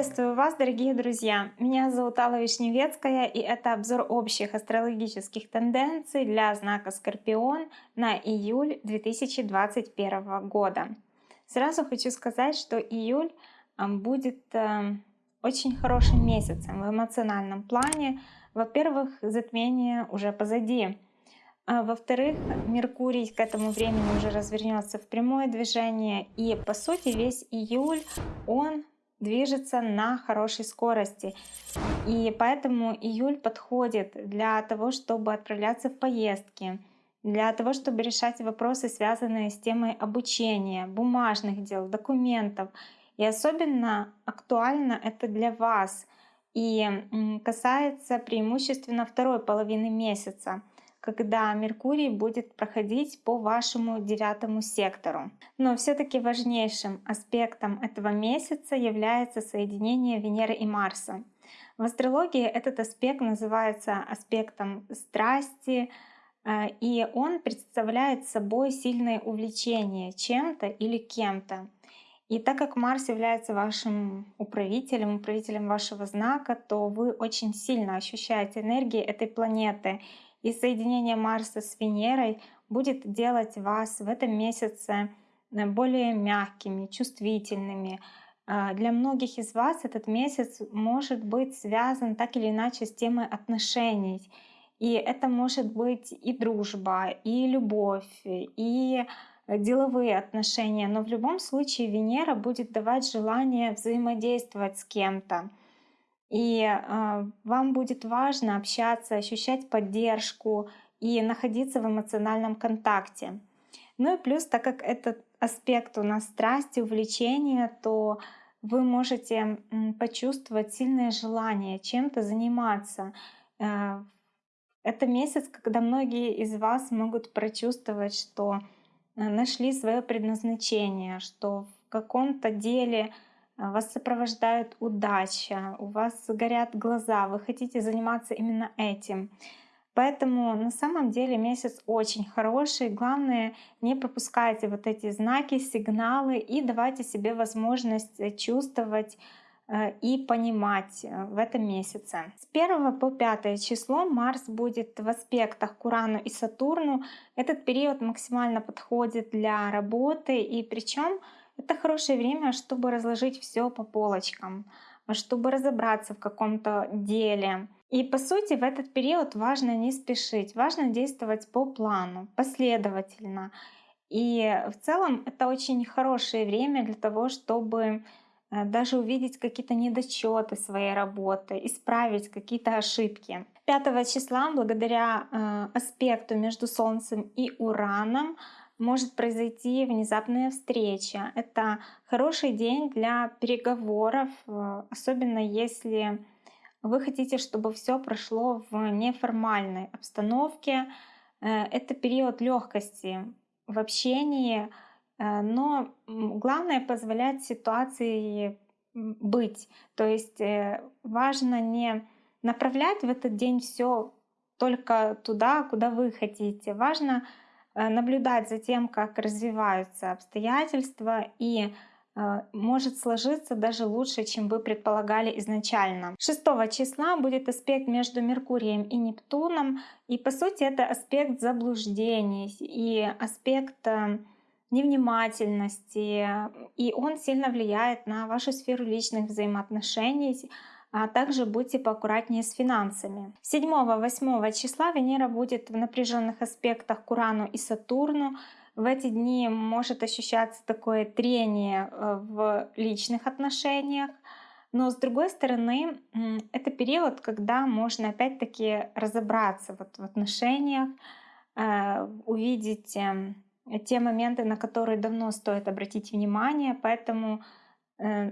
Приветствую вас, дорогие друзья! Меня зовут Алла Вишневецкая, и это обзор общих астрологических тенденций для знака Скорпион на июль 2021 года. Сразу хочу сказать, что июль а, будет э, очень хорошим месяцем в эмоциональном плане. Во-первых, затмение уже позади. А Во-вторых, Меркурий к этому времени уже развернется в прямое движение, и по сути весь июль он движется на хорошей скорости. И поэтому июль подходит для того, чтобы отправляться в поездки, для того, чтобы решать вопросы, связанные с темой обучения, бумажных дел, документов. И особенно актуально это для вас и касается преимущественно второй половины месяца когда Меркурий будет проходить по вашему девятому сектору. Но все-таки важнейшим аспектом этого месяца является соединение Венеры и Марса. В астрологии этот аспект называется аспектом страсти, э, и он представляет собой сильное увлечение чем-то или кем-то. И так как Марс является вашим управителем, управителем вашего знака, то вы очень сильно ощущаете энергии этой планеты и соединение Марса с Венерой будет делать вас в этом месяце э, более мягкими, чувствительными. А, для многих из вас этот месяц может быть связан так или иначе с темой отношений. И это может быть и дружба, и любовь, и деловые отношения. Но в любом случае Венера будет давать желание взаимодействовать с кем-то. И э, вам будет важно общаться, ощущать поддержку и находиться в эмоциональном контакте. Ну и плюс, так как этот аспект у нас страсти, увлечения, то вы можете почувствовать сильное желание чем-то заниматься. Э, это месяц, когда многие из вас могут прочувствовать, что э, нашли свое предназначение, что в каком-то деле вас сопровождает удача, у вас горят глаза, вы хотите заниматься именно этим. Поэтому на самом деле месяц очень хороший. Главное, не пропускайте вот эти знаки, сигналы и давайте себе возможность э, чувствовать э, и понимать э, в этом месяце. С 1 по 5 число Марс будет в аспектах к Урану и Сатурну. Этот период максимально подходит для работы и причем это хорошее время, чтобы разложить все по полочкам, чтобы разобраться в каком-то деле. И по сути в этот период важно не спешить, важно действовать по плану, последовательно. И в целом это очень хорошее время для того, чтобы э, даже увидеть какие-то недочеты своей работы, исправить какие-то ошибки. 5 числа, благодаря э, аспекту между Солнцем и Ураном, может произойти внезапная встреча. Это хороший день для переговоров, э, особенно если вы хотите, чтобы все прошло в неформальной обстановке. Э, это период легкости в общении, э, но главное позволять ситуации быть. То есть важно не направлять в этот день все только туда, куда вы хотите. Важно наблюдать за тем, как развиваются обстоятельства и э, может сложиться даже лучше, чем вы предполагали изначально. 6 числа будет аспект между Меркурием и Нептуном, и по сути это аспект заблуждений и аспект э, невнимательности, и он сильно влияет на вашу сферу личных взаимоотношений, а также будьте поаккуратнее с финансами. 7-8 числа Венера будет в напряженных аспектах к Урану и Сатурну. В эти дни может ощущаться такое трение э, в личных отношениях. Но с другой стороны, это период, когда можно опять-таки разобраться вот в отношениях, э, увидеть эм, те моменты, на которые давно стоит обратить внимание. Поэтому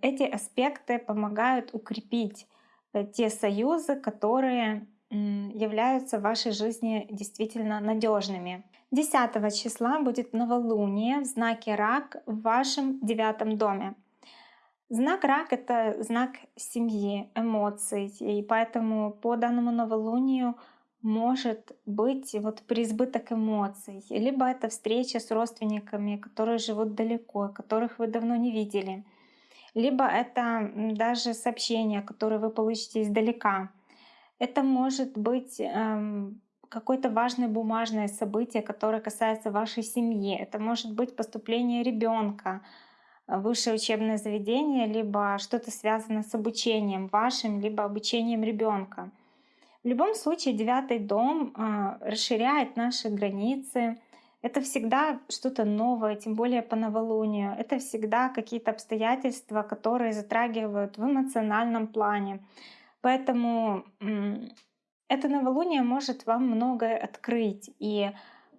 эти аспекты помогают укрепить э, те союзы, которые являются в вашей жизни действительно надежными. 10 числа будет новолуние в знаке Рак в вашем девятом доме. Знак Рак — это знак семьи, эмоций, и поэтому по данному новолунию может быть вот преизбыток эмоций, либо это встреча с родственниками, которые живут далеко, которых вы давно не видели — либо это даже сообщение, которое вы получите издалека. Это может быть эм, какое-то важное бумажное событие, которое касается вашей семьи. Это может быть поступление ребенка высшее учебное заведение, либо что-то связано с обучением вашим, либо обучением ребенка. В любом случае девятый дом э, расширяет наши границы, это всегда что-то новое, тем более по новолунию. Это всегда какие-то обстоятельства, которые затрагивают в эмоциональном плане. Поэтому это новолуние может вам многое открыть. И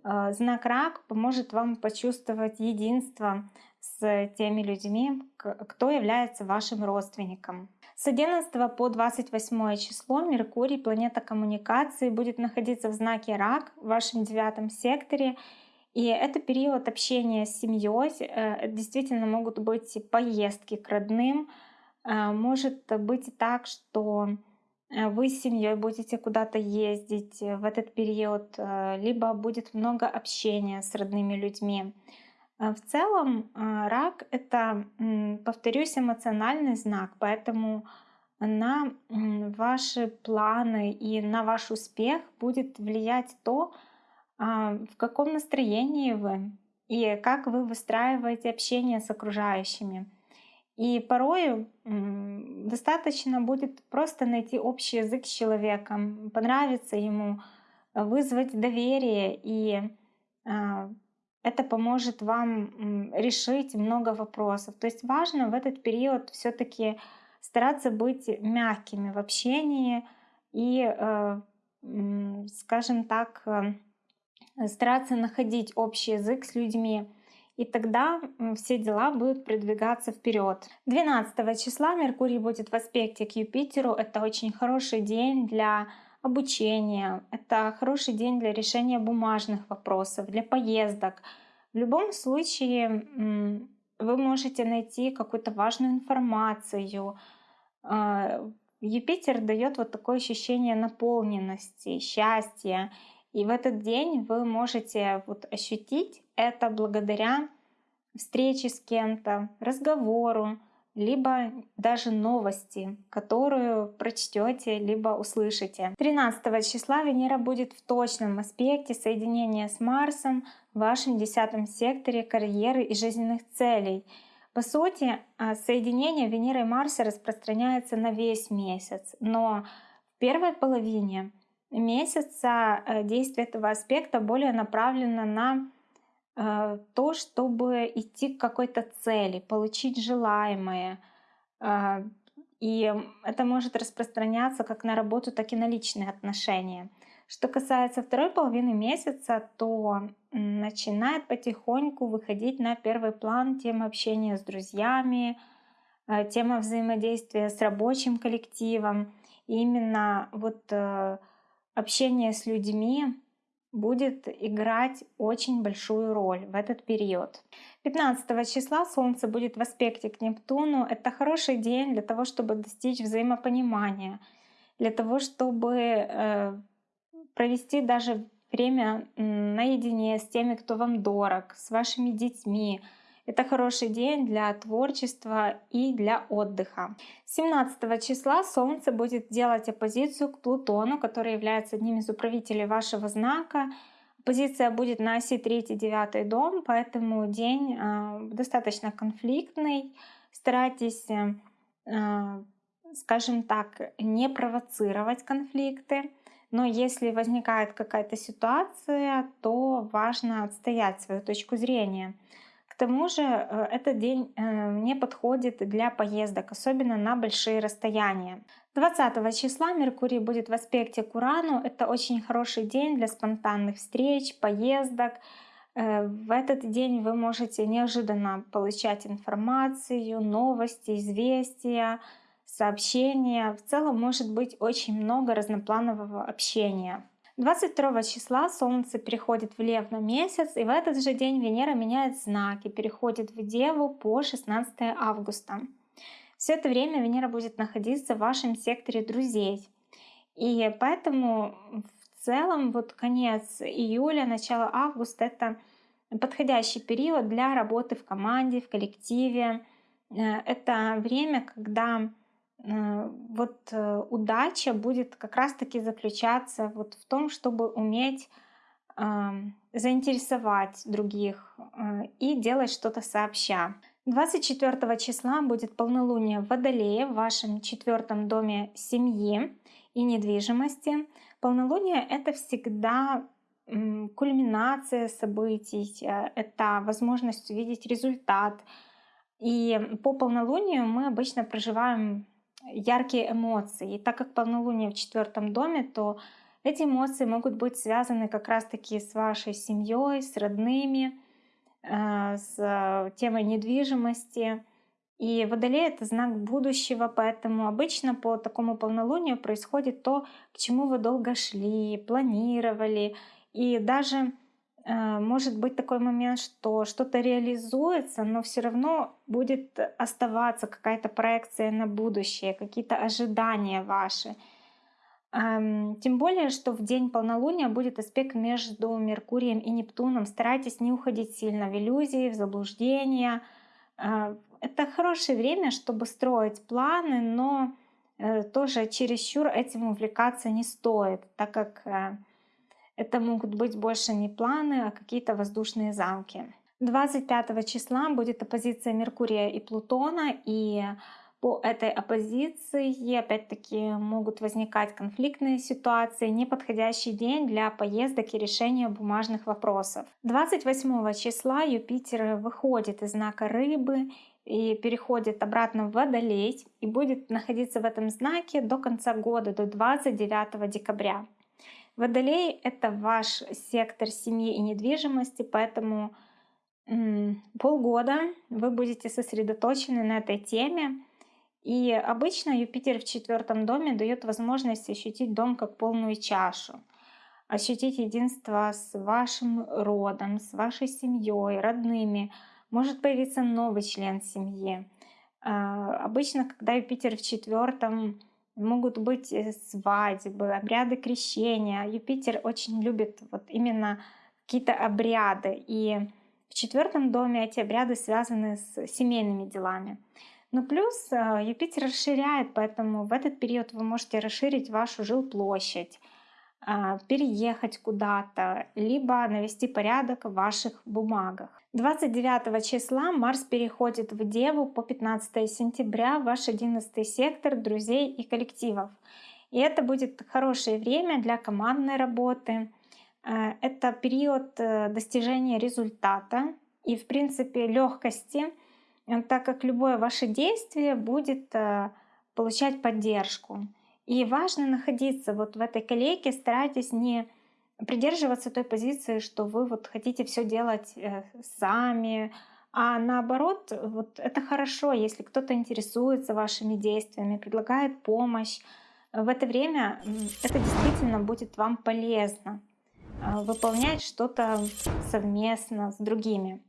э, знак рак поможет вам почувствовать единство с теми людьми, кто является вашим родственником. С 11 по 28 число Меркурий, планета коммуникации, будет находиться в знаке Рак в вашем девятом секторе. И это период общения с семьей. Э, действительно могут быть поездки к родным. Э, может быть так, что э, вы с семьей будете куда-то ездить в этот период, либо будет много общения с родными людьми. В целом рак — это, повторюсь, эмоциональный знак, поэтому на ваши планы и на ваш успех будет влиять то, а, в каком настроении вы и как вы выстраиваете общение с окружающими. И порою достаточно будет просто найти общий язык с человеком, понравиться ему, вызвать доверие, и а, это поможет вам решить много вопросов. То есть важно в этот период все-таки стараться быть мягкими в общении и, э, скажем так, э, стараться находить общий язык с людьми, и тогда все дела будут продвигаться вперед. 12 числа Меркурий будет в аспекте к Юпитеру. Это очень хороший день для обучения, это хороший день для решения бумажных вопросов, для поездок. В любом случае вы можете найти какую-то важную информацию. А, Юпитер дает вот такое ощущение наполненности, счастья. И в этот день вы можете вот ощутить это благодаря встрече с кем-то, разговору, либо даже новости, которую прочтете, либо услышите. 13 числа Венера будет в точном аспекте соединения с Марсом в вашем десятом секторе карьеры и жизненных целей. По сути, а, соединение Венеры и Марса распространяется на весь месяц, но в первой половине месяца э, действие этого аспекта более направлено на э, то, чтобы идти к какой-то цели, получить желаемое. Э, и это может распространяться как на работу, так и на личные отношения. Что касается второй половины месяца, то начинает потихоньку выходить на первый план тема общения с друзьями, тема взаимодействия с рабочим коллективом. И именно вот общение с людьми будет играть очень большую роль в этот период. 15 числа Солнце будет в аспекте к Нептуну. Это хороший день для того, чтобы достичь взаимопонимания, для того, чтобы э, провести даже время наедине с теми, кто вам дорог, с вашими детьми, это хороший день для творчества и для отдыха. 17 числа Солнце будет делать оппозицию к Плутону, который является одним из управителей вашего знака. Позиция будет на оси 3-9 дом, поэтому день э, достаточно конфликтный. Старайтесь, э, скажем так, не провоцировать конфликты. Но если возникает какая-то ситуация, то важно отстоять свою точку зрения тому же э, этот день э, не подходит для поездок, особенно на большие расстояния. 20 числа Меркурий будет в аспекте к Урану. Это очень хороший день для спонтанных встреч, поездок. Э, в этот день вы можете неожиданно получать информацию, новости, известия, сообщения. В целом может быть очень много разнопланового общения. 22 числа Солнце переходит в Лев на месяц, и в этот же день Венера меняет знаки, переходит в Деву по 16 августа. Все это время Венера будет находиться в вашем секторе друзей. И поэтому в целом вот конец июля, начало августа — это подходящий период для работы в команде, в коллективе, Э, это время, когда вот э, удача будет как раз-таки заключаться вот в том, чтобы уметь ам, заинтересовать других э, и делать что-то сообща. 24 числа будет полнолуние в Водолее в вашем четвертом доме семьи и недвижимости. Полнолуние — это всегда кульминация событий, э, это возможность увидеть результат. И по полнолунию мы обычно проживаем яркие эмоции. И так как полнолуние в четвертом доме, то эти эмоции могут быть связаны как раз-таки с вашей семьей, с родными, э, с темой недвижимости. И Водолей — это знак будущего, поэтому обычно по такому полнолунию происходит то, к чему вы долго шли, планировали. И даже э, может быть такой момент, что что-то реализуется, но все равно будет оставаться какая-то проекция на будущее, какие-то ожидания ваши. Эм, тем более, что в день полнолуния будет аспект между Меркурием и Нептуном. Старайтесь не уходить сильно в иллюзии, в заблуждения. Э, это хорошее время, чтобы строить планы, но э, тоже чересчур этим увлекаться не стоит, так как э, это могут быть больше не планы, а какие-то воздушные замки. 25 числа будет оппозиция Меркурия и Плутона, и по этой оппозиции опять-таки могут возникать конфликтные ситуации, неподходящий день для поездок и решения бумажных вопросов. 28 числа Юпитер выходит из знака рыбы и переходит обратно в Водолей и будет находиться в этом знаке до конца года, до 29 декабря. Водолей — это ваш сектор семьи и недвижимости, поэтому полгода вы будете сосредоточены на этой теме, и обычно Юпитер в четвертом доме дает возможность ощутить дом как полную чашу, ощутить единство с вашим родом, с вашей семьей, родными. Может появиться новый член семьи. А, обычно, когда Юпитер в четвертом, могут быть э, свадьбы, обряды крещения. Юпитер очень любит вот именно какие-то обряды. И в четвертом доме эти обряды связаны с семейными делами. Но плюс э, Юпитер расширяет, поэтому в этот период вы можете расширить вашу жилплощадь, переехать куда-то, либо навести порядок в ваших бумагах. 29 числа Марс переходит в Деву по 15 сентября в ваш 11 сектор друзей и коллективов. И это будет хорошее время для командной работы. Э, это период э, достижения результата и, в принципе, легкости Э, так как любое ваше действие будет получать поддержку. И важно находиться вот в этой коллеге, старайтесь не придерживаться той позиции, что вы вот хотите все делать э, сами, а наоборот, вот это хорошо, если кто-то интересуется вашими действиями, предлагает помощь. В это время это действительно будет вам полезно выполнять что-то совместно с другими.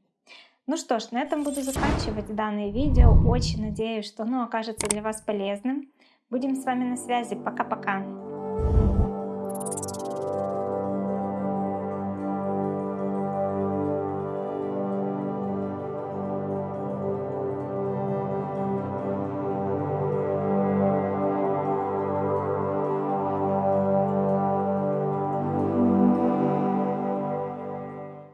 Ну что ж, на этом буду заканчивать данное видео. Очень надеюсь, что оно окажется для вас полезным. Будем с вами на связи. Пока-пока.